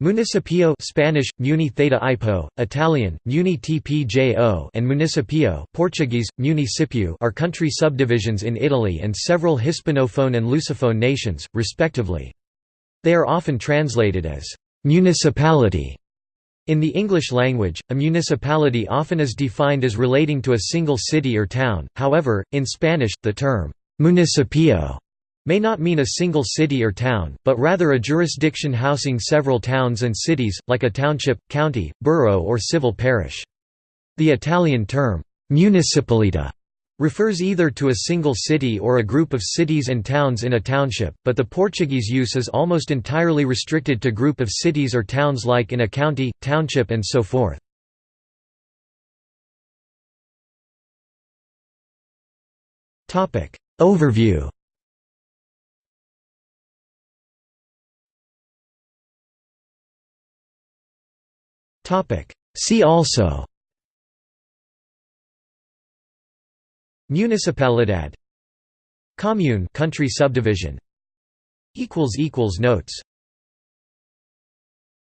Municipio Spanish, Muni Theta Ipo, Italian, Muni TPJO and Municipio Portuguese, Municipio are country subdivisions in Italy and several Hispanophone and Lusophone nations, respectively. They are often translated as «municipality». In the English language, a municipality often is defined as relating to a single city or town, however, in Spanish, the term «municipio» may not mean a single city or town, but rather a jurisdiction housing several towns and cities, like a township, county, borough or civil parish. The Italian term, municipalita, refers either to a single city or a group of cities and towns in a township, but the Portuguese use is almost entirely restricted to group of cities or towns like in a county, township and so forth. Overview See also. Municipalidad. Commune country subdivision. Notes